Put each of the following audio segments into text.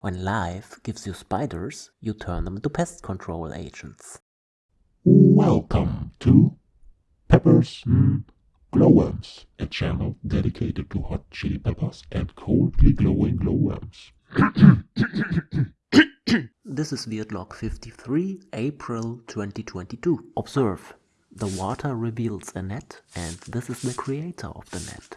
When life gives you spiders, you turn them into pest control agents. Welcome to Peppers mm, Glowworms, a channel dedicated to hot chili peppers and coldly glowing glowworms. This is Weirdlog 53, April 2022. Observe, the water reveals a net and this is the creator of the net.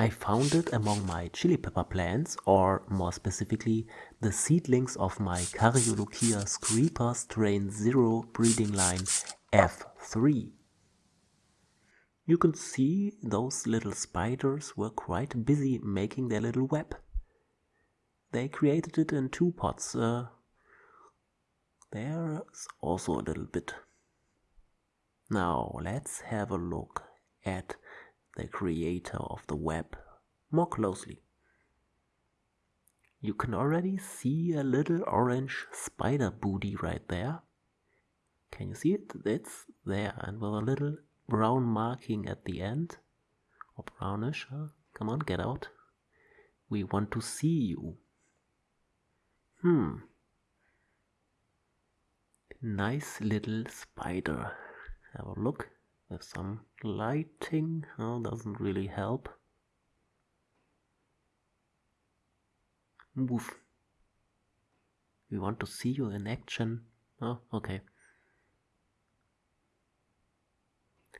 I found it among my chili pepper plants, or more specifically, the seedlings of my Caryolochia screeper strain 0 breeding line F3. You can see those little spiders were quite busy making their little web. They created it in two pots. Uh, there's also a little bit. Now let's have a look at the creator of the web more closely. You can already see a little orange spider booty right there. Can you see it? It's there and with a little brown marking at the end. Or brownish. Huh? Come on, get out. We want to see you. Hmm. Nice little spider. Have a look. There's some lighting, oh, doesn't really help. Move. We want to see you in action. Oh, okay.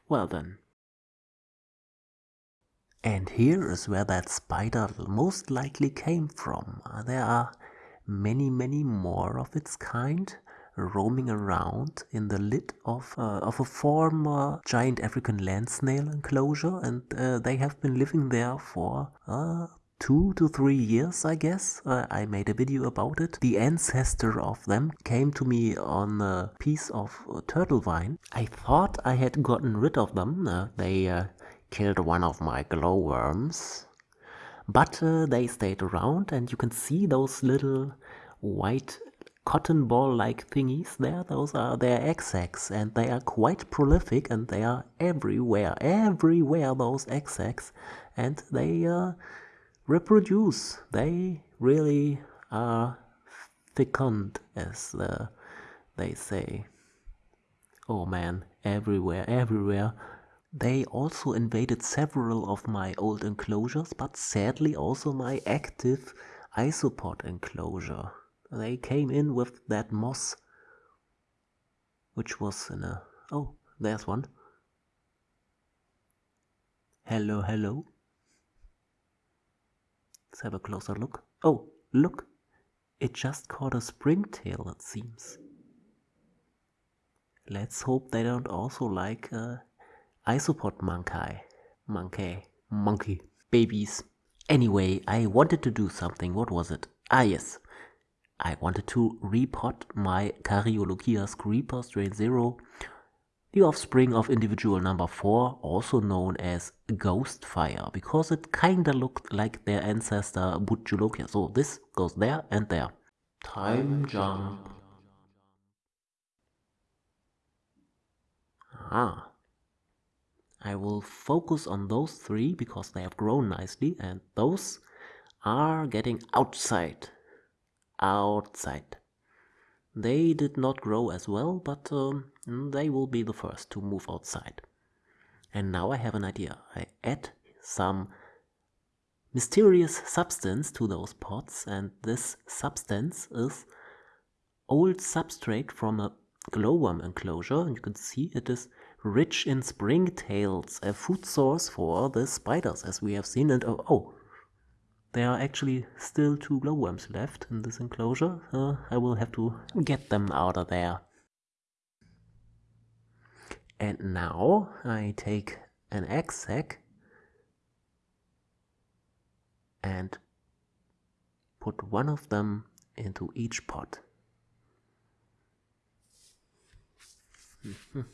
Well then. And here is where that spider most likely came from. There are many, many more of its kind roaming around in the lid of, uh, of a former giant African land snail enclosure and uh, they have been living there for uh, two to three years I guess. Uh, I made a video about it. The ancestor of them came to me on a piece of uh, turtle vine. I thought I had gotten rid of them. Uh, they killed one of my glowworms. But they stayed around and you can see those little white cotton ball like thingies. There those are their eggs and they are quite prolific and they are everywhere everywhere those eggs and they uh, reproduce. They really are fecund as uh, they say. Oh man. Everywhere everywhere. They also invaded several of my old enclosures but sadly also my active isopod enclosure they came in with that moss which was in a oh there's one. Hello hello. Let's have a closer look. Oh look. It just caught a springtail it seems. Let's hope they don't also like uh, isopod monkey monkey monkey babies. Anyway i wanted to do something. What was it? Ah yes I wanted to repot my Caryolochia creeper strain 0, the offspring of individual number 4, also known as Ghostfire, because it kinda looked like their ancestor Bhut Jolokia. So this goes there and there. Time jump. Ah. I will focus on those three because they have grown nicely and those are getting outside outside. They did not grow as well, but um, they will be the first to move outside. And now I have an idea. I add some mysterious substance to those pots and this substance is old substrate from a glowworm enclosure and you can see it is rich in springtails, a food source for the spiders as we have seen and oh, oh there are actually still two glowworms left in this enclosure. Uh, I will have to get them out of there. And now I take an egg sac and put one of them into each pot. Mm -hmm.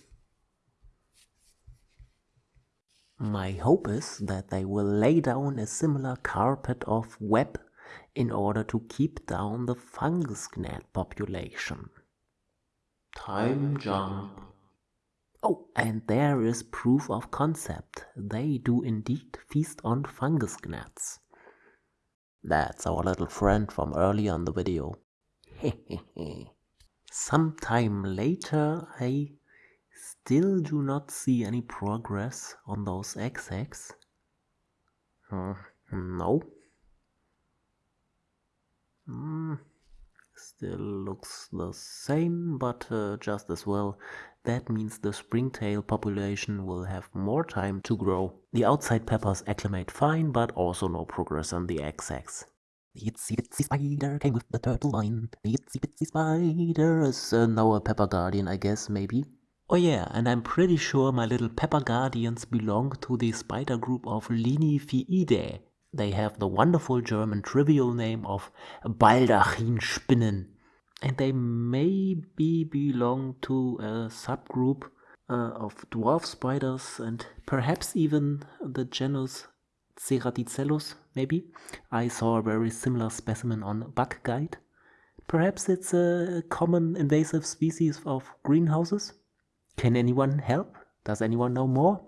My hope is that they will lay down a similar carpet of web in order to keep down the fungus gnat population. Time jump. Oh, and there is proof of concept. They do indeed feast on fungus gnats. That's our little friend from earlier in the video. Sometime later, I still do not see any progress on those XX. Hmm, no. Mm, still looks the same, but uh, just as well. That means the springtail population will have more time to grow. The outside peppers acclimate fine, but also no progress on the XX. The itsy bitsy spider came with the turtle vine. The itsy bitsy spider is uh, now a pepper guardian, I guess, maybe. Oh yeah, and I'm pretty sure my little pepper guardians belong to the spider group of Linyphiidae. They have the wonderful German trivial name of Baldachinspinnen. And they maybe belong to a subgroup uh, of dwarf spiders and perhaps even the genus Ceraticellus, maybe. I saw a very similar specimen on Bug Guide. Perhaps it's a common invasive species of greenhouses? Can anyone help? Does anyone know more?